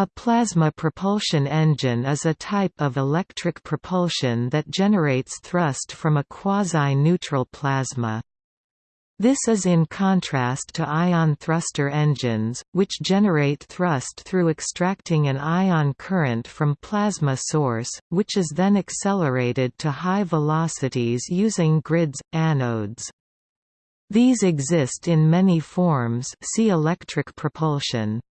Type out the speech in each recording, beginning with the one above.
A plasma propulsion engine is a type of electric propulsion that generates thrust from a quasi-neutral plasma. This is in contrast to ion thruster engines, which generate thrust through extracting an ion current from plasma source, which is then accelerated to high velocities using grids, anodes. These exist in many forms see electric propulsion.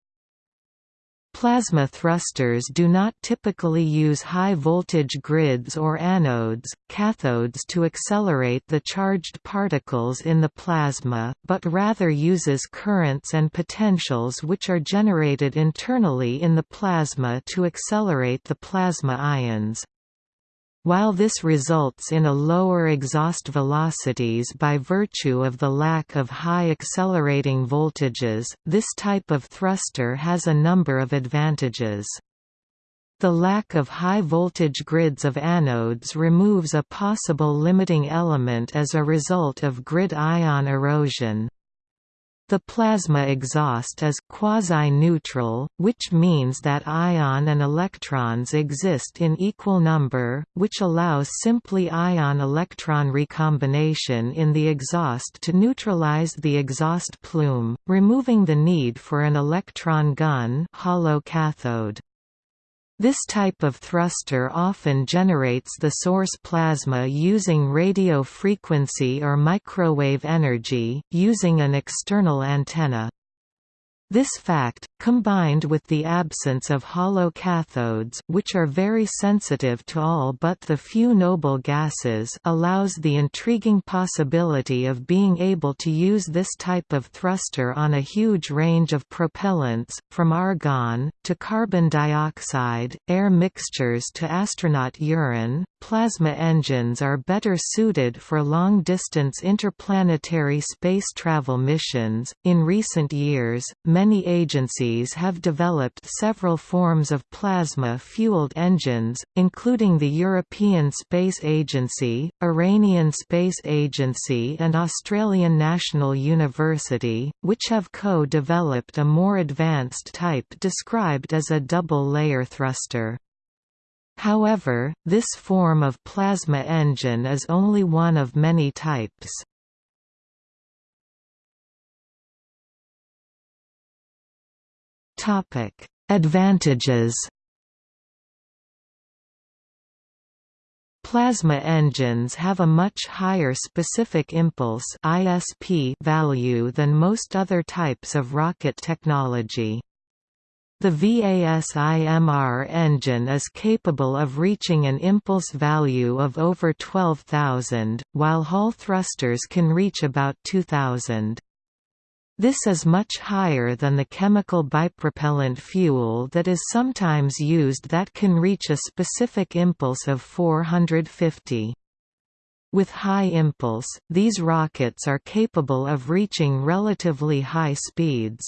Plasma thrusters do not typically use high-voltage grids or anodes, cathodes to accelerate the charged particles in the plasma, but rather uses currents and potentials which are generated internally in the plasma to accelerate the plasma ions. While this results in a lower exhaust velocities by virtue of the lack of high accelerating voltages, this type of thruster has a number of advantages. The lack of high-voltage grids of anodes removes a possible limiting element as a result of grid ion erosion. The plasma exhaust is quasi-neutral, which means that ion and electrons exist in equal number, which allows simply ion-electron recombination in the exhaust to neutralize the exhaust plume, removing the need for an electron gun hollow cathode. This type of thruster often generates the source plasma using radio frequency or microwave energy, using an external antenna. This fact, combined with the absence of hollow cathodes which are very sensitive to all but the few noble gases allows the intriguing possibility of being able to use this type of thruster on a huge range of propellants, from argon, to carbon dioxide, air mixtures to astronaut urine. Plasma engines are better suited for long-distance interplanetary space travel missions. In recent years, many agencies have developed several forms of plasma-fueled engines, including the European Space Agency, Iranian Space Agency and Australian National University, which have co-developed a more advanced type described as a double-layer thruster. However, this form of plasma engine is only one of many types. Topic: Advantages. Plasma engines have a much higher specific impulse (ISP) value than most other types of rocket technology. The VASIMR engine is capable of reaching an impulse value of over 12,000, while Hall thrusters can reach about 2,000. This is much higher than the chemical bipropellant fuel that is sometimes used that can reach a specific impulse of 450. With high impulse, these rockets are capable of reaching relatively high speeds.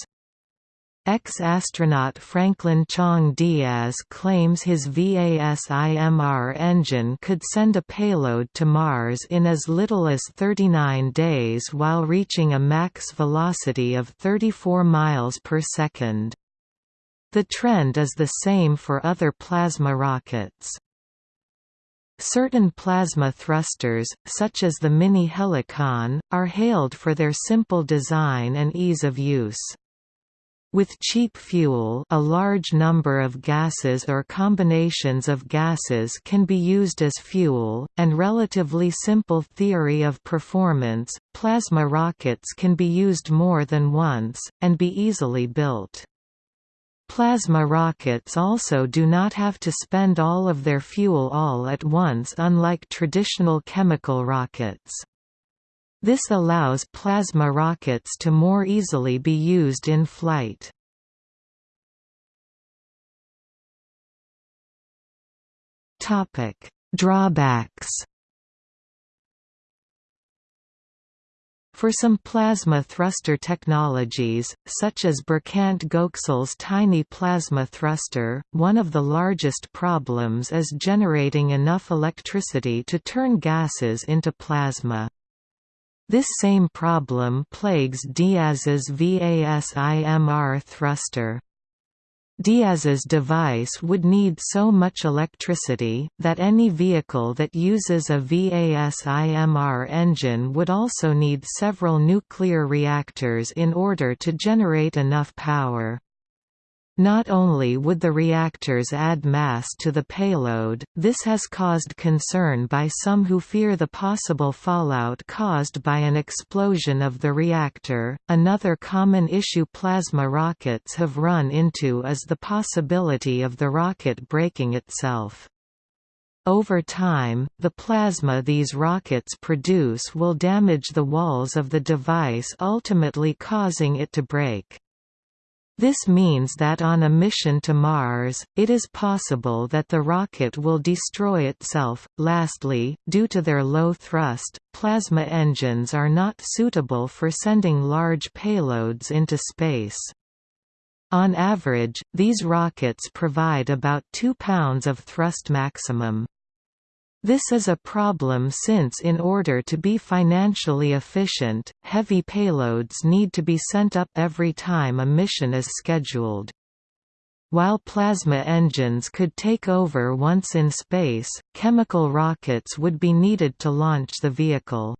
Ex-astronaut Franklin Chang Diaz claims his VASIMR engine could send a payload to Mars in as little as 39 days while reaching a max velocity of 34 miles per second. The trend is the same for other plasma rockets. Certain plasma thrusters, such as the Mini Helicon, are hailed for their simple design and ease of use. With cheap fuel a large number of gases or combinations of gases can be used as fuel, and relatively simple theory of performance, plasma rockets can be used more than once, and be easily built. Plasma rockets also do not have to spend all of their fuel all at once unlike traditional chemical rockets. This allows plasma rockets to more easily be used in flight. Topic: Drawbacks For some plasma thruster technologies, such as Berkant Göksel's tiny plasma thruster, one of the largest problems is generating enough electricity to turn gases into plasma. This same problem plagues Diaz's VASIMR thruster. Diaz's device would need so much electricity, that any vehicle that uses a VASIMR engine would also need several nuclear reactors in order to generate enough power. Not only would the reactors add mass to the payload, this has caused concern by some who fear the possible fallout caused by an explosion of the reactor. Another common issue plasma rockets have run into is the possibility of the rocket breaking itself. Over time, the plasma these rockets produce will damage the walls of the device ultimately causing it to break. This means that on a mission to Mars, it is possible that the rocket will destroy itself. Lastly, due to their low thrust, plasma engines are not suitable for sending large payloads into space. On average, these rockets provide about 2 pounds of thrust maximum. This is a problem since in order to be financially efficient, heavy payloads need to be sent up every time a mission is scheduled. While plasma engines could take over once in space, chemical rockets would be needed to launch the vehicle.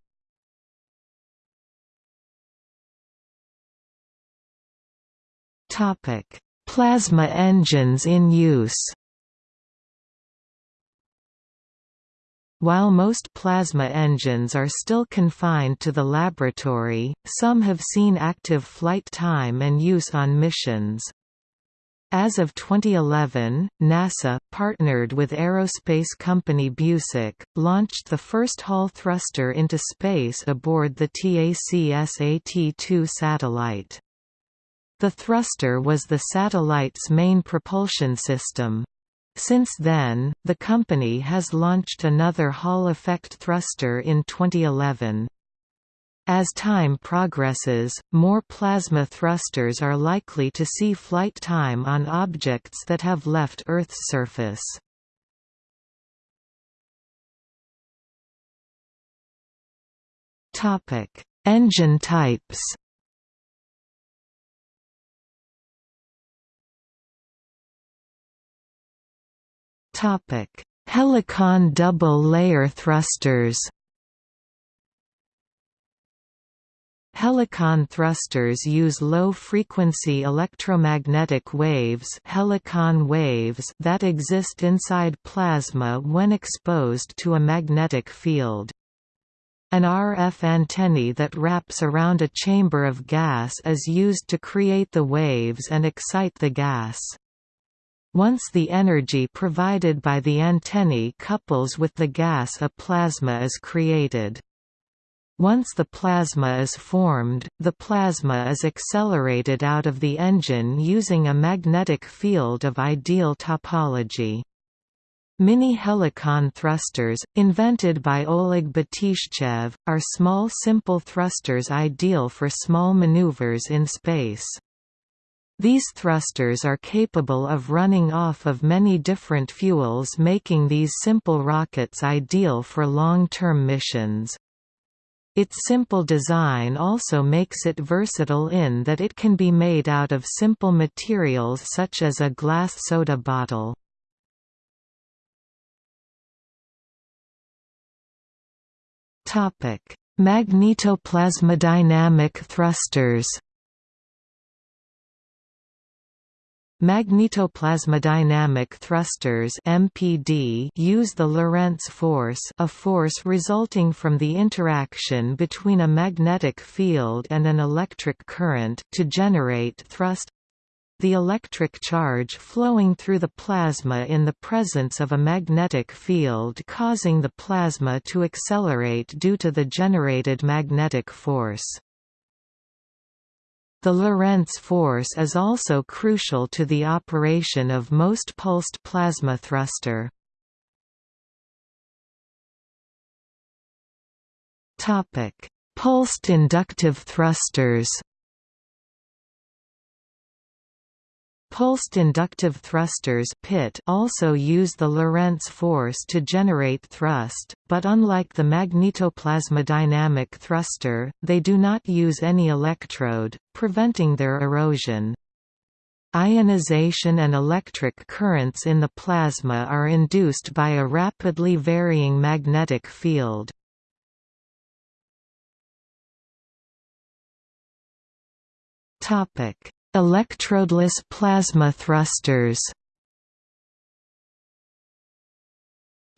Plasma engines in use While most plasma engines are still confined to the laboratory, some have seen active flight time and use on missions. As of 2011, NASA, partnered with aerospace company Busek, launched the first Hall thruster into space aboard the TacSat-2 satellite. The thruster was the satellite's main propulsion system. Since then, the company has launched another Hall effect thruster in 2011. As time progresses, more plasma thrusters are likely to see flight time on objects that have left Earth's surface. Engine types Topic: Helicon double-layer thrusters. Helicon thrusters use low-frequency electromagnetic waves, helicon waves that exist inside plasma when exposed to a magnetic field. An RF antennae that wraps around a chamber of gas is used to create the waves and excite the gas. Once the energy provided by the antennae couples with the gas a plasma is created. Once the plasma is formed, the plasma is accelerated out of the engine using a magnetic field of ideal topology. Mini helicon thrusters, invented by Oleg Batishchev, are small simple thrusters ideal for small maneuvers in space. These thrusters are capable of running off of many different fuels making these simple rockets ideal for long-term missions. Its simple design also makes it versatile in that it can be made out of simple materials such as a glass soda bottle. Magnetoplasmodynamic thrusters Magnetoplasmodynamic thrusters (MPD) use the Lorentz force, a force resulting from the interaction between a magnetic field and an electric current, to generate thrust. The electric charge flowing through the plasma in the presence of a magnetic field causing the plasma to accelerate due to the generated magnetic force. The Lorentz force is also crucial to the operation of most pulsed plasma thruster. Pulsed inductive thrusters Pulsed inductive thrusters PIT also use the Lorentz force to generate thrust, but unlike the magnetoplasmodynamic thruster, they do not use any electrode, preventing their erosion. Ionization and electric currents in the plasma are induced by a rapidly varying magnetic field. Electrodeless plasma thrusters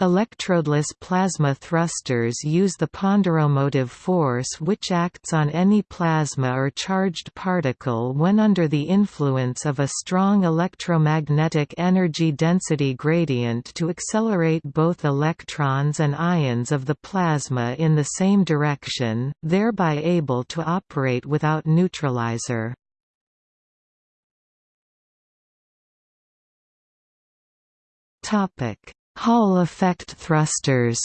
Electrodeless plasma thrusters use the ponderomotive force which acts on any plasma or charged particle when under the influence of a strong electromagnetic energy density gradient to accelerate both electrons and ions of the plasma in the same direction, thereby able to operate without neutralizer. Topic. Hall effect thrusters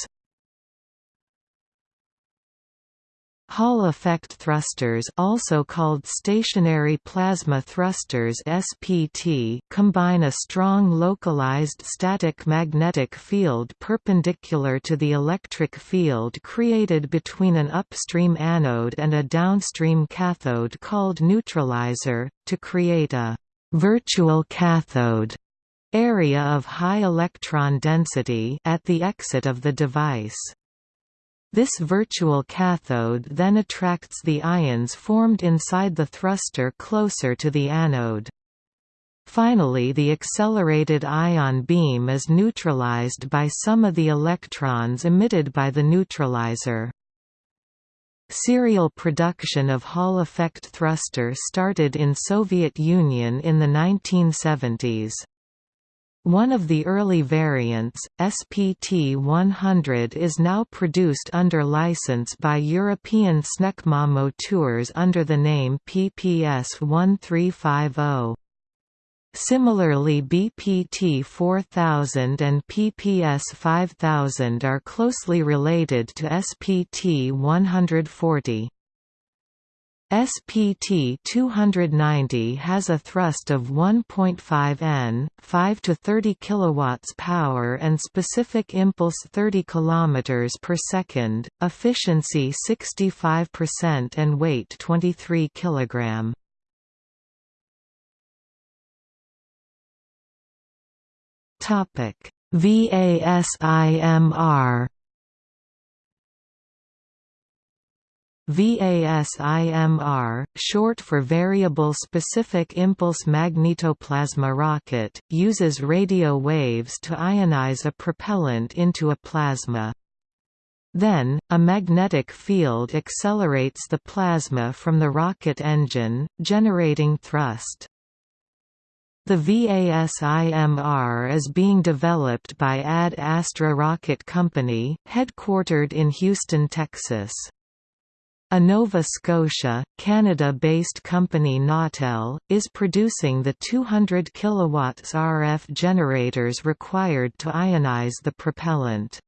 Hall effect thrusters also called stationary plasma thrusters SPT combine a strong localized static magnetic field perpendicular to the electric field created between an upstream anode and a downstream cathode called neutralizer, to create a «virtual cathode» area of high electron density at the exit of the device. This virtual cathode then attracts the ions formed inside the thruster closer to the anode. Finally the accelerated ion beam is neutralized by some of the electrons emitted by the neutralizer. Serial production of Hall effect thruster started in Soviet Union in the 1970s. One of the early variants, SPT-100 is now produced under license by European SNECMA Moteurs under the name PPS-1350. Similarly BPT-4000 and PPS-5000 are closely related to SPT-140. SPT 290 has a thrust of 1.5 N, 5 to 30 kilowatts power and specific impulse 30 kilometers per second, efficiency 65% and weight 23 kilogram. Topic: VASIMR VASIMR, short for Variable Specific Impulse Magnetoplasma Rocket, uses radio waves to ionize a propellant into a plasma. Then, a magnetic field accelerates the plasma from the rocket engine, generating thrust. The VASIMR is being developed by Ad Astra Rocket Company, headquartered in Houston, Texas. A Nova Scotia, Canada-based company Nautel, is producing the 200 kW RF generators required to ionize the propellant.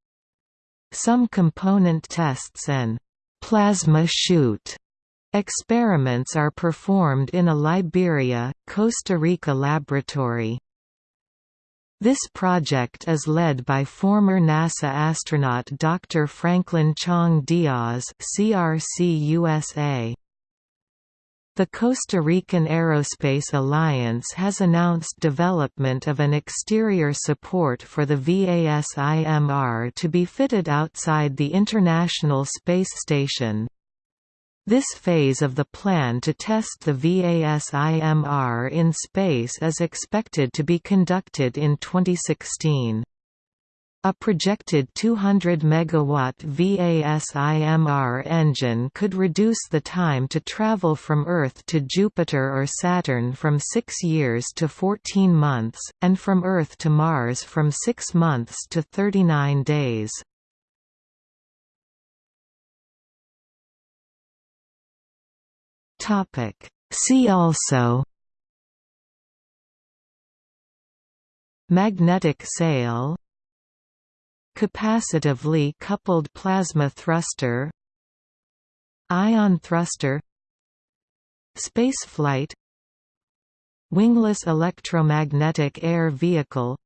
Some component tests and «plasma shoot» experiments are performed in a Liberia, Costa Rica laboratory. This project is led by former NASA astronaut Dr. Franklin Chang Diaz CRC USA. The Costa Rican Aerospace Alliance has announced development of an exterior support for the VASIMR to be fitted outside the International Space Station. This phase of the plan to test the VASIMR in space is expected to be conducted in 2016. A projected 200 MW VASIMR engine could reduce the time to travel from Earth to Jupiter or Saturn from 6 years to 14 months, and from Earth to Mars from 6 months to 39 days. Topic. See also Magnetic sail Capacitively coupled plasma thruster Ion thruster Spaceflight Wingless electromagnetic air vehicle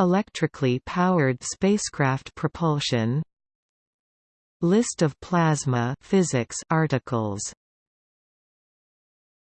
Electrically powered spacecraft propulsion List of plasma physics articles